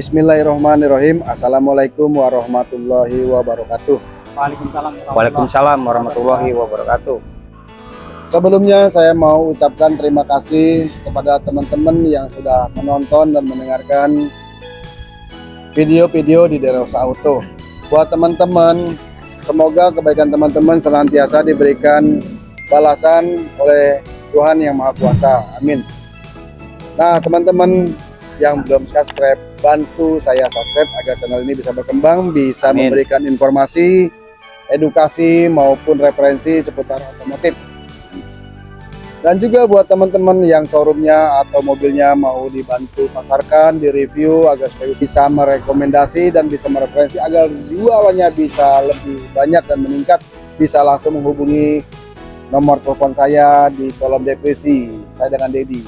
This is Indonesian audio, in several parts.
Bismillahirrahmanirrahim. Assalamualaikum warahmatullahi wabarakatuh. Waalaikumsalam. Waalaikumsalam warahmatullahi wabarakatuh. Sebelumnya saya mau ucapkan terima kasih kepada teman-teman yang sudah menonton dan mendengarkan video-video di Derosa Auto. Buat teman-teman, semoga kebaikan teman-teman senantiasa diberikan balasan oleh Tuhan Yang Maha Kuasa. Amin. Nah, teman-teman yang belum subscribe, bantu saya subscribe agar channel ini bisa berkembang, bisa Amin. memberikan informasi, edukasi maupun referensi seputar otomotif. Dan juga buat teman-teman yang showroomnya atau mobilnya mau dibantu pasarkan, direview agar supaya bisa merekomendasi dan bisa mereferensi agar jualannya bisa lebih banyak dan meningkat, bisa langsung menghubungi nomor telepon saya di kolom deskripsi. Saya dengan Dedi.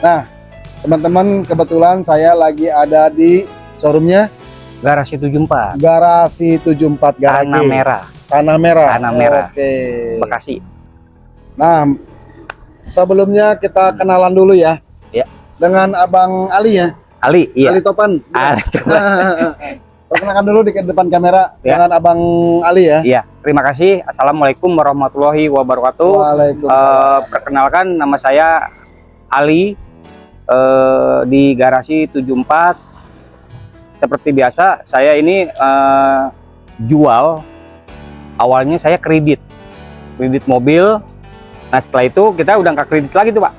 Nah, teman-teman kebetulan saya lagi ada di showroomnya Garasi 74, Garasi 74 Garage. Tanah Merah, Tanah Merah. Tanah Merah. Oke. Bekasi. Nah, sebelumnya kita kenalan dulu ya. Ya. Dengan Abang Ali ya. Ali, iya. Ali Topan. Ali, coba. Perkenalkan dulu di depan kamera Ya. dengan Abang Ali ya. Iya, terima kasih. Assalamualaikum warahmatullahi wabarakatuh. Waalaikumsalam. Eh, perkenalkan nama saya Ali eh, di Garasi 74. Seperti biasa, saya ini eh, jual. Awalnya saya kredit, kredit mobil. Nah setelah itu kita udah nggak kredit lagi tuh pak.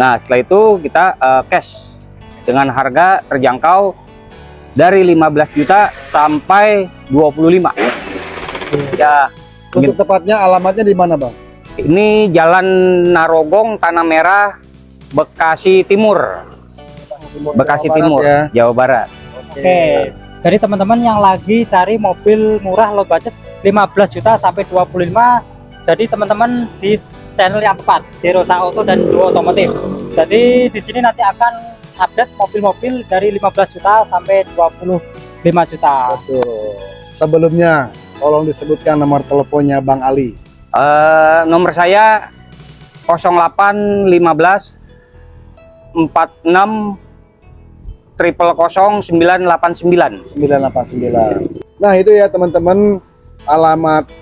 Nah setelah itu kita eh, cash dengan harga terjangkau dari 15 juta sampai 25. Ya Untuk tepatnya alamatnya di mana, Bang? ini Jalan Narogong, Tanah Merah, Bekasi Timur, Bekasi Jawa Barat Timur, ya. Jawa Barat. Oke. Jadi teman-teman yang lagi cari mobil murah low budget 15 juta sampai 25. Jadi teman-teman di channel yang tepat, Derosa Auto dan Duo Otomotif. Jadi di sini nanti akan update mobil-mobil dari 15 juta sampai 25 juta. Betul. Sebelumnya tolong disebutkan nomor teleponnya Bang Ali. Eh, nomor saya 0815 46 triple 989. 989. Nah, itu ya teman-teman alamat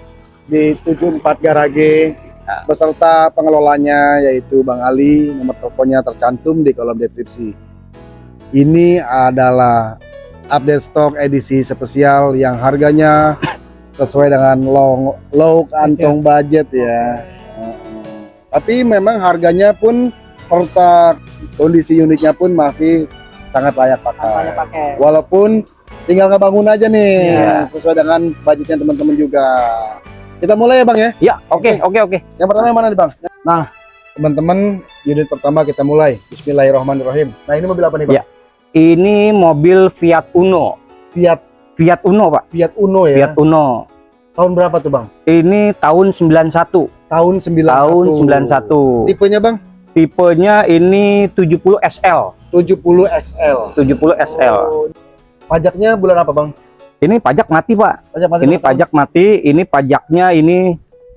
di 74 Garage Ya. beserta pengelolanya yaitu Bang Ali, nomor teleponnya tercantum di kolom deskripsi. Ini adalah update stok edisi spesial yang harganya sesuai dengan low, low kantong budget ya. Heeh. Tapi memang harganya pun serta kondisi unitnya pun masih sangat layak pakai. Yang pakai? Walaupun tinggal ngebangun aja nih Iya. sesuai dengan budgetnya teman-teman juga. Kita mulai ya bang ya. Ya, oke, oke, oke. Yang pertama yang mana nih bang? Nah teman-teman unit pertama kita mulai. Bismillahirrahmanirrahim. Nah ini mobil apa nih bang? Ya. Ini mobil Fiat Uno. Fiat Fiat Uno, Pak. Fiat Uno ya. Fiat Uno. Tahun berapa tuh bang? Ini tahun 91. Tahun 91. Tahun 91. Tipenya bang? Tipenya ini 70 SL. 70 XL. 70 SL. Oh, Pajaknya bulan apa bang? Ini pajak mati, Pak. Pajak mati Ini berapa tahun? pajak mati, ini pajaknya ini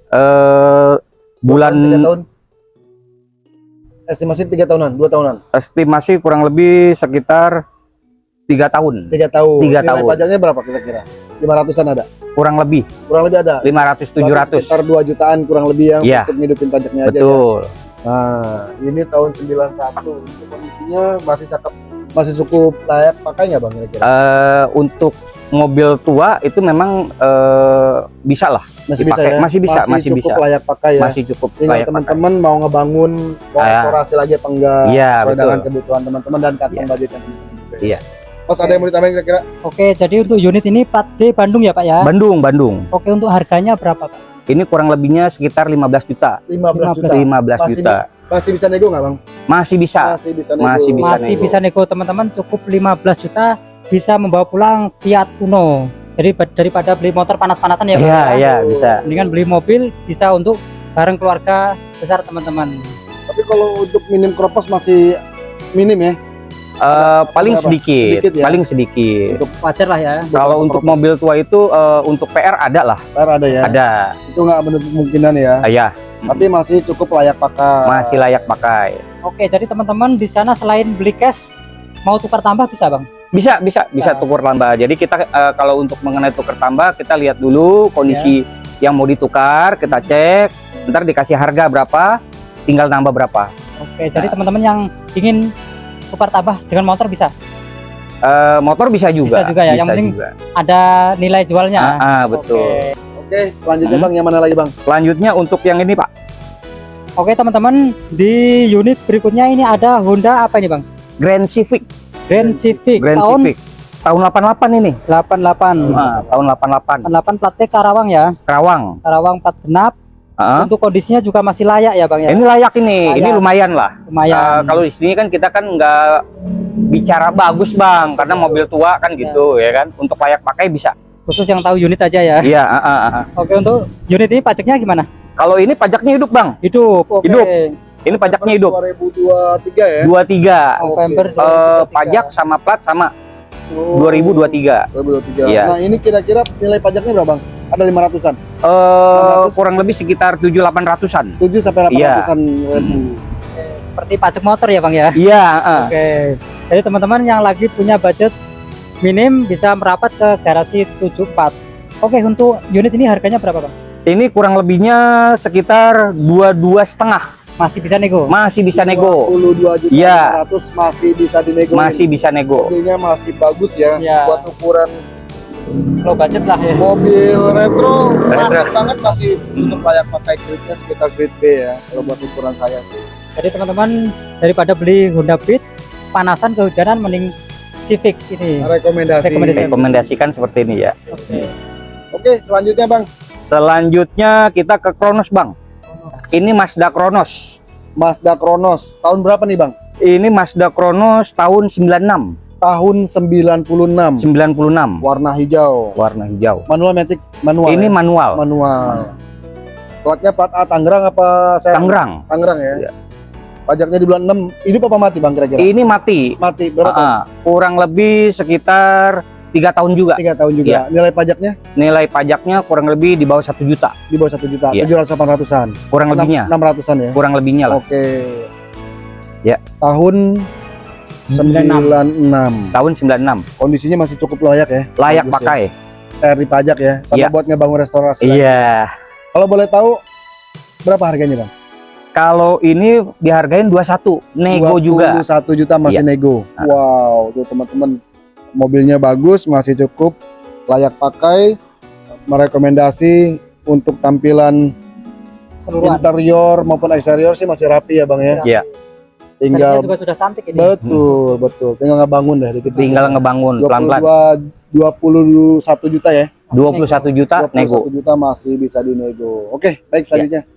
eh bulan tahun. Estimasi tiga tahunan, dua tahunan, estimasi kurang lebih sekitar tiga tahun. tiga tahun. Tiga Nilai tahun. pajaknya berapa kira-kira? Lima ratusan ada. Kurang lebih Kurang lebih ada. 500 700. Sekitar 2 jutaan kurang lebih yang Iya. untuk ngidupin pajaknya aja ya. Nah, ini tahun 91. Untuk kondisinya masih cakep, masih cukup layak pakai nggak Bang kira-kira? Eh untuk mobil tua itu memang eh bisa lah, Masih dipakai. bisa ya? Masih bisa, masih cukup bisa. layak pakai ya. masih cukup Tinggal layak teman-teman mau ngebangun mau Ah, ya. restorasi lagi apa enggak Iya, sesuai betul. dengan kebutuhan teman-teman dan kantong Iya. budgetnya teman-teman juga. Iya. Mas ada yang mau ditambahin kira-kira? Oke, jadi untuk unit ini plat D Bandung ya Pak ya. Bandung, Bandung. Oke, untuk harganya berapa Pak? Ini kurang lebihnya sekitar 15 juta. 15 juta. 15 Masih juta. Masih bisa nego nggak Bang? Masih bisa. Masih bisa nego. Masih bisa Masih nego. bisa nego teman-teman cukup 15 juta bisa membawa pulang Fiat Uno. Jadi daripada beli motor panas-panasan ya. Iya, ya. iya, bisa. Mendingan beli mobil bisa untuk bareng keluarga besar teman-teman. Tapi kalau untuk minim kropos masih minim ya. Eh, paling berapa? sedikit, Sedikit ya? paling sedikit. Wajar lah ya. Kalau untuk mobil tua itu eh, untuk PR ada lah, Ntar ada ya. ada. Itu nggak menutup kemungkinan ya. Ah, ya, Tapi masih cukup layak pakai. masih layak pakai. Oke, jadi teman-teman di sana selain beli cash mau tukar tambah bisa Bang? Bisa, bisa, bisa Bisa. tukur tambah. Jadi kita eh, kalau untuk mengenai tuker tambah, kita lihat dulu kondisi Ya. yang mau ditukar, kita cek, ntar dikasih harga berapa, tinggal nambah berapa. Oke, jadi teman-teman yang ingin tukar tambah dengan motor bisa. Eh, motor bisa juga. Bisa juga ya, yang penting juga. Ada nilai jualnya. Ah, ah, betul. Oke. Oke, selanjutnya Hmm. Bang yang mana lagi Bang? Selanjutnya untuk yang ini Pak, Oke, teman-teman, di unit berikutnya ini ada Honda apa ini, Bang? Grand Civic, Grand Civic Grand tahun Civic. Tahun 88 ini. 88. Ah, tahun 88. 88 plat T Karawang ya. Karawang. Karawang plat genap. Ah, Untuk kondisinya juga masih layak ya, Bang ya. Ini layak ini, Layak. ini lumayan lah. Lumayan. Eh, kalau di sini kan kita kan nggak bicara bagus bang, karena mobil tua kan gitu ya kan. Untuk layak pakai bisa. Khusus yang tahu unit aja ya. Iya. ah, ah. Oke, untuk unit ini pajaknya gimana? Kalau ini pajaknya hidup bang, Hidup. Oke. Hidup. ini pajaknya hidup. 2023 ya. 23 November Eh, 2023. pajak sama plat sama Oh, 2023. 2023. Iya. Nah, ini kira-kira nilai pajaknya berapa Bang? Ada 500-an. Eh kurang lebih sekitar 7-800an. 7 sampai Iya. 800-an ribu. Oke, Seperti pajak motor ya, Bang ya. Iya. ah. Oke. Jadi teman-teman yang lagi punya budget minim bisa merapat ke garasi 74. Oke, untuk unit ini harganya berapa, Bang? Ini kurang lebihnya sekitar 22 setengah. Masih bisa nego. Masih bisa nego. 22 juta Iya. 500 masih bisa dinego. Masih bisa nego. Mobilnya masih bagus ya. Iya. Buat ukuran Low budget lah ya. mobil retro, Retro. masih banget masih untuk layak pakai gridnya sekitar grid B ya. Kalau buat ukuran saya sih. Jadi teman-teman daripada beli Honda Beat panasan kehujanan mending Civic ini. Rekomendasi. Rekomendasi. Rekomendasikan seperti ini ya. Oke. Oke, selanjutnya Bang. Selanjutnya kita ke Kronos bang. Ini Mazda Kronos. Mazda Kronos. Tahun berapa nih Bang? Ini Mazda Kronos tahun 96. Tahun 96. 96. Warna hijau. Warna hijau. Manual matic manual. Ini ya? manual. manual. Platnya plat A Tangerang apa Serang? Tangerang. Tangerang ya. Iya. Pajaknya di bulan 6. Hidup apa mati Bang kira-kira? Ini mati. Mati berapa tahun? Ah, kurang lebih sekitar tiga tahun juga. Tiga tahun juga. Iya. Nilai pajaknya Nilai pajaknya kurang lebih di bawah satu juta. di bawah satu juta. Iya. Tujuh ratus delapan ratusan. Kurang lebihnya. Enam ratusan ya. Kurang lebihnya lah. Oke. Ya. Tahun 96. Tahun 96. Kondisinya masih cukup layak ya. Layak Bagus pakai. Ya. RD pajak ya. Sama Iya. buat ngebangun restorasi. Iya. Kalau boleh tahu berapa harganya Bang? Kalau ini dihargain 21. Nego juga. 21 juta masih Iya. nego. Ah. Wow, tuh teman-teman. Mobilnya bagus, masih cukup layak pakai. Merekomendasi untuk tampilan Keseluruhan. interior maupun eksterior sih masih rapi ya Bang ya. Iya. Tinggal juga sudah cantik ini. betul, betul. Tinggal ngebangun deh dikit. Tinggal ngebangun 22 pelan-pelan. 21 juta ya. 21 juta 21 nego. juta masih bisa dinego. Oke, baik selanjutnya.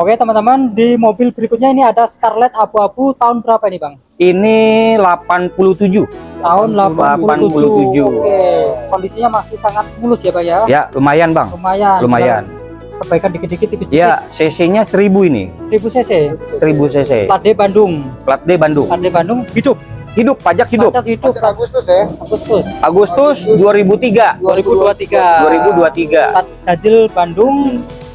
Oke teman-teman di mobil berikutnya ini ada Starlet abu-abu tahun berapa ini Bang? Ini 87. Tahun 87. 87. Oke. Kondisinya masih sangat mulus ya Bang ya. Ya, lumayan, Bang. Lumayan. Lumayan. Perbaikan dikit-dikit tipis-tipis. Ya, CC-nya 1000 ini. 1000 cc. 1000 cc. Plat D Bandung. Plat D Bandung. Plat D Bandung hidup. Hidup, pajak hidup. Pajak hidup. Pajak Agustus ya. Agustus Agustus 2003. 2023. 2023. Plat ganjil Bandung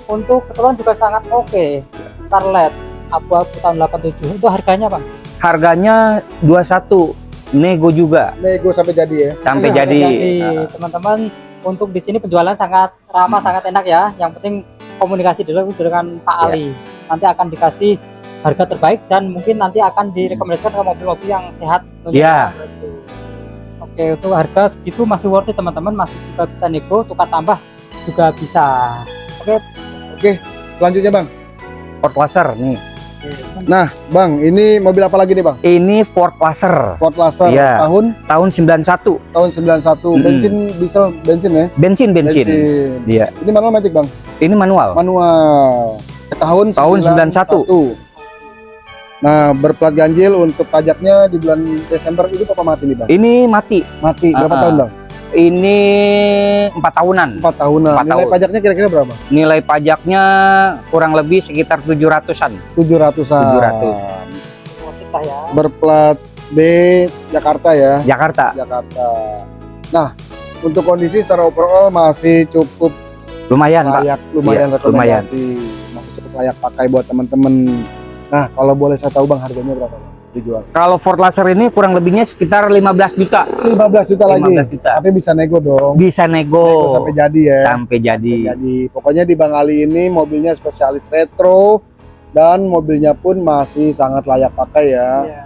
untuk keseluruhan juga sangat oke. Starlet abu-abu tahun 87. Itu harganya Bang? Harganya 21. Nego juga Nego sampai jadi ya. sampai jadi. jadi teman-teman untuk di sini penjualan sangat ramah Hmm. sangat enak ya yang penting komunikasi dulu dengan Pak Ya. Ali nanti akan dikasih harga terbaik dan mungkin nanti akan direkomendasikan ke mobil-mobil yang sehat tentunya. Ya, oke untuk harga segitu masih worth it teman-teman masih juga bisa nego tukar tambah juga bisa Selanjutnya Bang. Ford Laser nih. Nah, Bang, ini mobil apa lagi nih Bang? Ini Ford Laser Ford Laser Iya. tahun tahun 91. tahun 91. Mm-mm. Bensin, diesel, bensin ya? Bensin, bensin. Iya. Ini manual matic Bang? Ini manual. Manual. Tahun Tahun 91. Nah, berplat ganjil untuk pajaknya di bulan Desember itu apa mati nih Bang? Ini mati. Mati berapa Ah, ah. tahun Bang? Ini empat tahunan. 4 tahunan. Empat Nilai tahun. pajaknya kira-kira berapa? Nilai pajaknya kurang lebih sekitar 700-an. 700-an. 700. worth it lah ya Berplat B Jakarta ya. Jakarta. Jakarta. Nah, untuk kondisi secara overall masih cukup Lumayan, Pak. layak, lumayan Iya, rekomendasi. Masih cukup layak pakai buat teman-teman. Nah, kalau boleh saya tahu Bang harganya berapa? Bang? Dijual Kalau Ford Laser ini kurang lebihnya sekitar 15 juta. 15 juta lagi 15 juta. tapi bisa nego dong Bisa Nego nego sampai jadi ya sampai jadi. jadi pokoknya di Bang Ali ini mobilnya spesialis retro dan mobilnya pun masih sangat layak pakai ya Iya.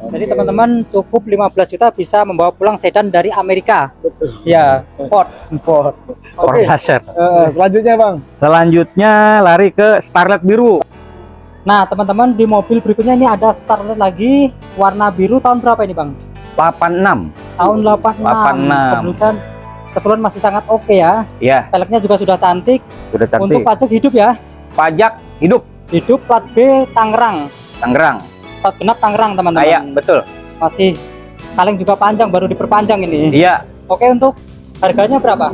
Oke. Jadi teman-teman cukup 15 juta bisa membawa pulang sedan dari Amerika. Betul. Ya, Ford. Ford. Ford Oke, Laser. eh, selanjutnya Bang. Selanjutnya lari ke Starlet biru. Nah, teman-teman di mobil berikutnya ini ada Starlet lagi warna biru tahun berapa ini, Bang? 86. Tahun 86. 86. Kemudian keseluruhan masih sangat oke ya. Ya, Peleknya juga sudah cantik. sudah Untuk cantik. pajak hidup ya. Pajak hidup Hidup plat B Tangerang. Tangerang. Plat genap Tangerang, teman-teman. Kayak betul. Masih kaleng juga panjang baru diperpanjang ini. Iya. Oke, untuk harganya berapa?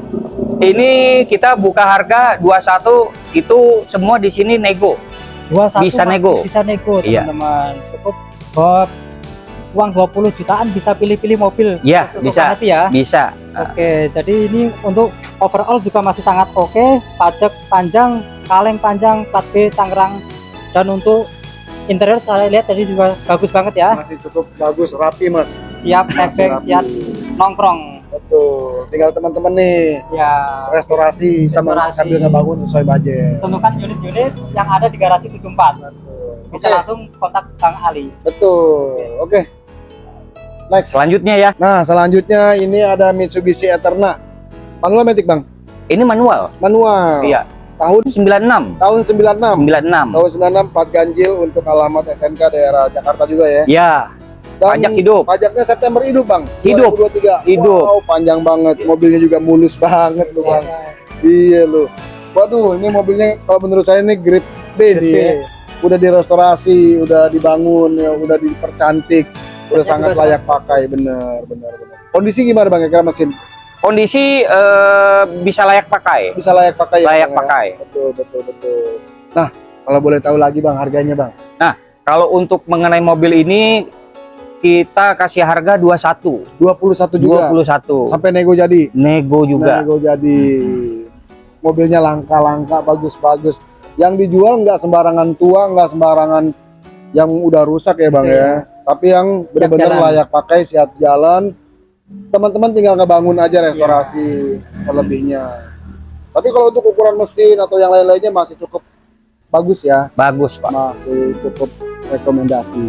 Ini kita buka harga 21 itu semua di sini nego. 21 Bisa nego. Bisa nego, Iya. teman-teman. Cukup buat uang 20 jutaan bisa pilih-pilih mobil Iya, sesuka bisa. hati ya. Bisa. Oke, jadi ini untuk overall juga masih sangat oke. Pajak panjang, kaleng panjang, plat B Tangerang. Dan untuk interior saya lihat tadi juga bagus banget ya. Masih cukup bagus, rapi Mas. Siap rapi. siap nongkrong. Betul. Tinggal teman-teman nih Ya, restorasi sama Restorasi. sambil ngebangun sesuai budget. tentukan unit-unit yang ada di garasi 74. Betul. Bisa Oke, langsung kontak Bang Ali. betul. Oke. Next. Selanjutnya ya, Nah, selanjutnya ini ada Mitsubishi Eterna. Manual Matic, Bang. ini manual. Manual. Iya. Tahun 96. tahun 96. 96. Tahun 96 plat ganjil untuk alamat SNK daerah Jakarta juga ya. Ya, Dan pajak hidup. Pajaknya September hidup, Bang. Hidup. 2023. Hidup. Wow, panjang banget. Mobilnya juga mulus banget lu, Bang. Iya lu. Waduh, ini mobilnya kalau menurut saya ini grade B nih. ya. Udah direstorasi, udah dibangun, ya, udah dipercantik, udah Mesinnya sangat layak pakai, bener, bener, bener. Kondisi gimana bang? Kira mesin Kondisi eh, bisa layak pakai. bisa layak pakai ya? Layak Bang, ya? pakai. Betul, betul, betul. Nah, kalau boleh tahu lagi bang, harganya bang? Kalau untuk mengenai mobil ini kita kasih harga 21. 21 juga. 21. Sampai nego jadi. Nego juga. Nego jadi. Mobilnya langka-langka, bagus-bagus. Yang dijual nggak sembarangan tua, nggak sembarangan yang udah rusak ya bang Iya. ya. Tapi yang benar-benar layak pakai, siap jalan. Teman-teman tinggal ngebangun aja restorasi selebihnya. Tapi kalau untuk ukuran mesin atau yang lain-lainnya masih cukup bagus ya, Bagus, Pak. masih cukup rekomendasi.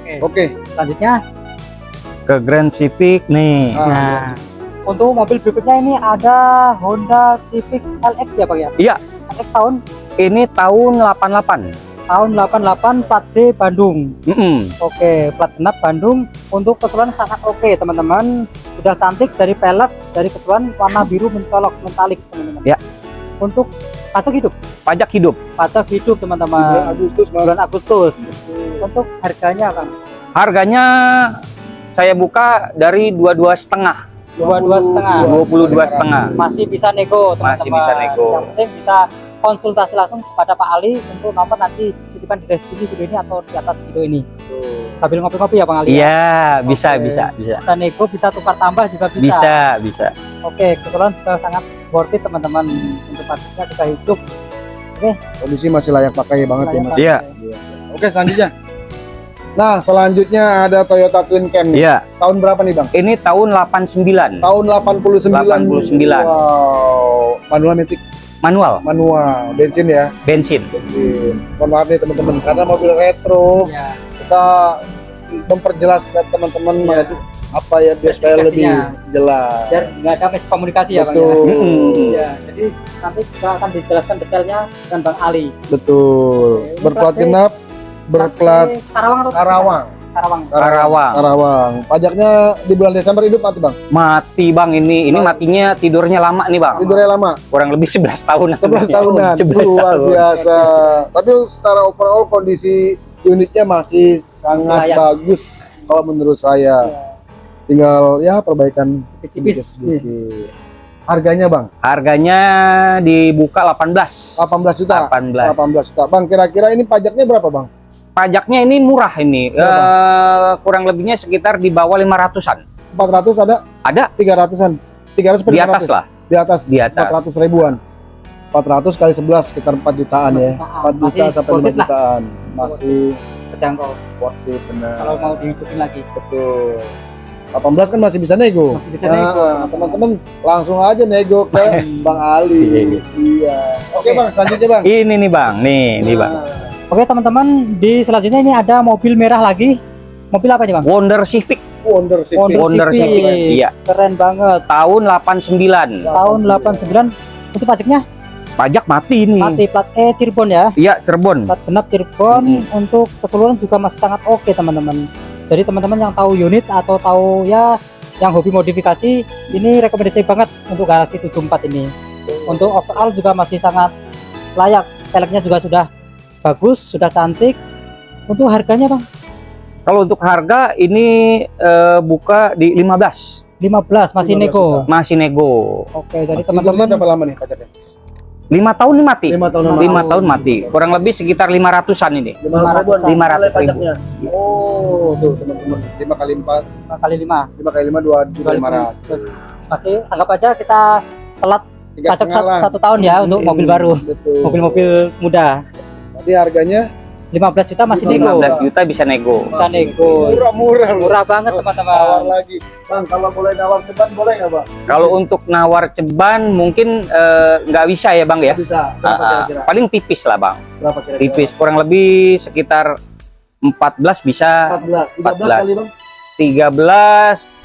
Oke. Oke, Selanjutnya, Ke Grand Civic nih. Ah, nah, untuk mobil berikutnya ini ada Honda Civic LX ya Bang ya? Iya. LX tahun Ini tahun 88. tahun 88 plat D Bandung. Mm-mm. Oke, plat genap Bandung. Untuk keseluruhan sangat oke, teman-teman. Sudah cantik dari pelek, dari keseluruhan warna biru mencolok metalik, teman-teman. Ya. Untuk pajak hidup, Pajak hidup. pajak hidup, di bulan teman-teman. Agustus. Bulan Agustus. Untuk harganya, Bang. Harganya saya buka dari 22 setengah. Dua dua setengah. 22 setengah. Masih bisa nego, teman-teman. Masih bisa nego. Yang penting bisa konsultasi langsung kepada Pak Ali untuk nomor nanti disisipkan di deskripsi video ini atau di atas video ini. Sambil ngopi-ngopi ya, Bang Ali. ya? Iya, bisa, Oke. bisa, bisa. Bisa nego, bisa tukar tambah juga bisa. Bisa, bisa. Oke, keseluruhan juga sangat worth it teman-teman untuk pajaknya juga hidup. Kondisi masih layak pakai banget ya mas. Iya. Oke selanjutnya. Nah selanjutnya ada Toyota Twin Cam nih. Iya, Tahun berapa nih bang? ini tahun 89. Tahun 89. 89. Wow. Manual metik Manual, manual bensin ya bensin. bensin. Mohon maaf nih teman-teman karena mobil retro Ya, kita memperjelas ke teman-teman mengenai apa ya biar supaya lebih jelas. biar nggak ada miskomunikasi ya Bang ya. Betul. Mm-mm. Ya, jadi nanti kita akan dijelaskan detailnya dengan Bang Ali. Betul. Berplat genap, berplat Karawang atau Karawang. Karawang. Karawang. Karawang. Pajaknya di bulan Desember hidup mati bang. Mati bang ini, ini Mati. matinya tidurnya lama nih bang. Tidurnya lama. Kurang lebih 11 tahun. 11 tahunan 11 luar tahun. biasa tapi secara overall kondisi unitnya masih sangat Layak. bagus kalau menurut saya tinggal ya perbaikan Tipis-tipis. sedikit harganya bang Harganya dibuka 18. 18 juta 18. 18 juta bang kira-kira ini pajaknya berapa bang Pajaknya ini murah ini. Berapa? Eh, kurang lebihnya sekitar di bawah 500-an. 400 ada Ada 300an 300 per di atas 500? lah, di atas di atas. 400 ribuan 400 kali 11 sekitar 4 jutaan ya 4 juta Masih sampai 5 worth it lah. jutaan masih terjangkau worth it benar kalau mau dihidupin lagi betul 18 kan masih bisa nego masih bisa nego Nah, teman-teman langsung aja nego ke Bang Ali. Iya. Oke, Oke. Bang, selanjutnya, Bang. Ini nih bang, nih nih bang. Oke teman-teman di selanjutnya ini ada mobil merah lagi mobil apa nih bang Wonder Civic, Wonder City. Wonder Wonder Civic. Civic, iya. keren banget Tahun 89. tahun 89 untuk pajaknya Pajak mati nih. mati plat E Cirebon ya Iya Cirebon. plat genap Cirebon untuk keseluruhan juga masih sangat oke teman-teman jadi teman-teman yang tahu unit atau tahu ya yang hobi modifikasi ini rekomendasi banget untuk garasi 74 ini untuk overall juga masih sangat layak peleknya juga sudah bagus sudah cantik untuk harganya bang Kalau untuk harga ini eh, buka di 15. 15 masih 15 nego juta. Masih nego. oke jadi Teman-teman berapa lama nih pajaknya? 5 tahun nih mati. 5 tahun Lima tahun mati. Kurang lebih sekitar 500-an ini. 500 ribuan. 500 Nilai ribu. Oh, tuh teman-teman. 5 kali 4, 5 kali 5 5 kali 5 2 juta 500. masih anggap aja kita telat pajak satu, tahun ya untuk Hmm, mobil baru mobil-mobil muda Tadi harganya 15 juta masih nego 15 juta bisa nego. bisa nego murah-murah loh. murah banget Nawar teman-teman lagi. Bang, kalau boleh nawar ceban boleh nggak, Bang? Kalau untuk nawar ceban mungkin eh, nggak bisa ya bang ya. Bisa. Ah, Berapa ah, kira-kira? paling tipis lah bang. Berapa kira-kira? Tipis kurang lebih sekitar 14 bisa 14. 13 14. kali, Bang? 13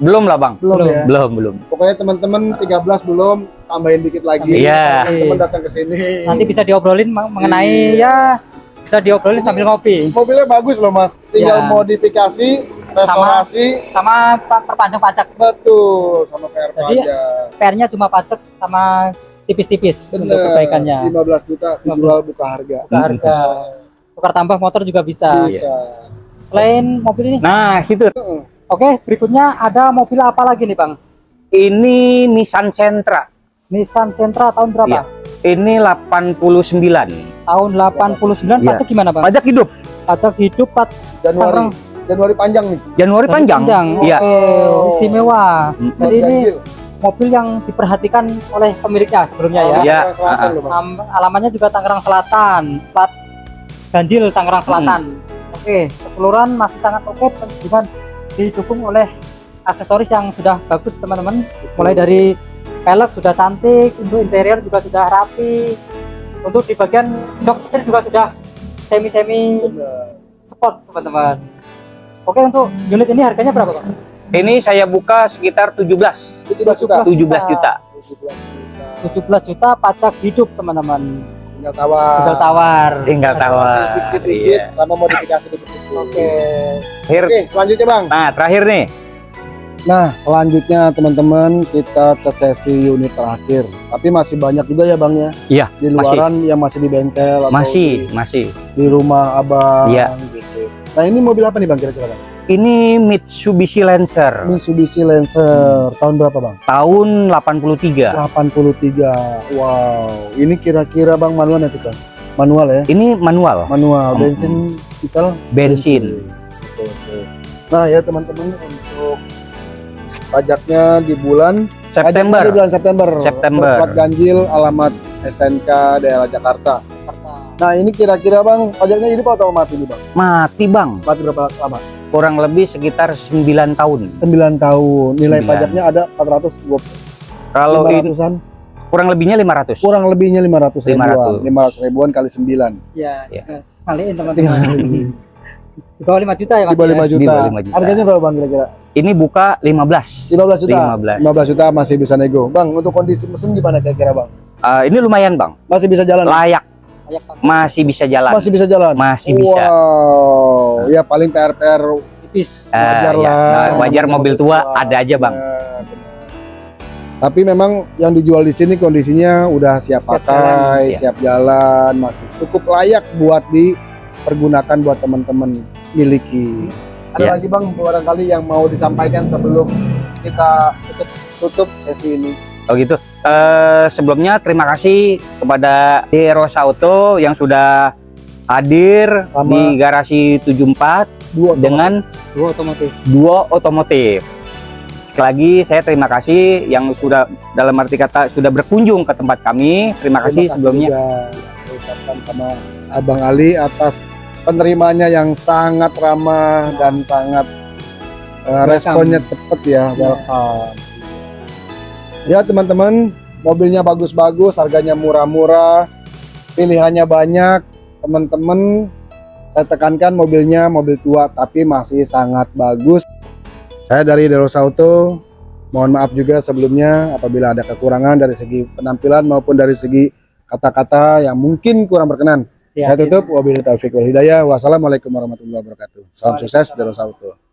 belum lah bang. Belum, Belum. ya. Belum belum. Pokoknya teman-teman 13 belum tambahin dikit lagi. Iya. Teman datang ke sini. nanti bisa diobrolin meng- mengenai ya bisa diobrolin sambil ngopi Mobilnya bagus loh, Mas. Tinggal Ya. modifikasi, restorasi, sama pa- perpanjang pajak betul sama PR Jadi, pajak. PR-nya cuma pajak sama tipis-tipis untuk perbaikannya 15 juta dijual buka harga. Buka harga tukar tambah motor juga bisa Bisa. selain mobil ini Nah situ. Heeh. Oke berikutnya ada mobil apa lagi nih bang Ini Nissan Sentra. Nissan Sentra tahun berapa Iya. Ini 89. tahun 89 Iya. pajak gimana bang Pajak hidup. pajak hidup pat Januari. Tangerang. Januari panjang nih. Januari panjang. Iya. Oh. istimewa Mm. jadi ini mobil yang diperhatikan oleh pemiliknya sebelumnya ya Iya. Tangerang Selatan ah. Am- alamannya juga Tangerang Selatan plat ganjil Tangerang Selatan Hmm. oke keseluruhan masih sangat oke dengan didukung oleh aksesoris yang sudah bagus teman-teman mulai dari pelek sudah cantik untuk interior juga sudah rapi untuk di bagian jok setir juga sudah semi-semi sport teman-teman oke untuk unit ini harganya berapa Bang? Ini saya buka sekitar 17. 17 juta. 17 juta. 17 juta. 17 juta pajak hidup teman-teman Tinggal tawar. tinggal tawar Tinggal tawar. Masih Dikit-dikit Iya. sama modifikasi dikit-dikit. oke Terakhir. Oke, selanjutnya Bang. Nah terakhir nih. Nah, selanjutnya teman-teman kita ke sesi unit terakhir. Tapi masih banyak juga ya Bang ya. Iya, Di luaran yang masih di bengkel atau Masih di, masih. di rumah Abang Iya. gitu. Nah, ini mobil apa nih Bang kira-kira Bang? Ini Mitsubishi Lancer Mitsubishi Lancer tahun berapa Bang? tahun 83. 83. Wow, ini kira-kira Bang manual nanti kan? Manual ya? Ini manual, Manual, Hmm. bensin diesel? bensin. Oke, oke. Nah ya teman-teman untuk pajaknya di bulan September. di bulan September. September. Berplat ganjil alamat SNK daerah Jakarta. Nah ini kira-kira bang pajaknya hidup atau mati nih bang? Mati bang, Mati berapa lama? kurang lebih sekitar 9 tahun. 9 tahun. Nilai Sembilan. pajaknya ada 420 Kalau ini 500-an. kurang lebihnya 500. Kurang lebihnya 500 ribuan. 500. 500 ribuan kali 9. ya Iya. kaliin Tinggal teman-teman di bawah 5 juta ya di mas bawah ya? 5 Di juta. bawah 5 juta. Harganya berapa bang kira-kira? Ini buka 15. 15 juta. 15. 15 juta masih bisa nego. Bang untuk kondisi mesin gimana kira-kira bang? Ah, ini lumayan bang, Masih bisa jalan? layak. Masih bisa jalan, Masih bisa jalan? masih bisa. Wow, ya paling PR-PR tipis Ah, wajar iya. lah. Nah, wajar mobil tua ada aja bang. Benar. Tapi memang yang dijual di sini kondisinya udah siap, Siap pakai, jalan, iya. siap jalan, masih cukup layak buat dipergunakan buat teman-teman miliki. Ada Iya. lagi bang barangkali yang mau disampaikan sebelum kita tutup, tutup sesi ini. Oh gitu. Eh, sebelumnya terima kasih kepada Rosa Auto yang sudah hadir Sama- di garasi 74 Dua dengan dua otomotif Duo Otomotif. Sekali lagi saya terima kasih yang sudah dalam arti kata sudah berkunjung ke tempat kami. Terima kasih Terima sebelumnya. juga saya ucapkan sama Abang Ali atas penerimanya yang sangat ramah dan sangat uh, responnya cepat ya welcome ya teman-teman mobilnya bagus-bagus harganya murah-murah pilihannya banyak. Teman-teman saya tekankan mobilnya mobil tua tapi masih sangat bagus. Saya dari Derosa Auto mohon maaf juga sebelumnya apabila ada kekurangan dari segi penampilan maupun dari segi kata-kata yang mungkin kurang berkenan. Ya, saya tutup. Wabillahi taufiq wal hidayah. Wassalamualaikum warahmatullahi wabarakatuh. Salam sukses Derosa Auto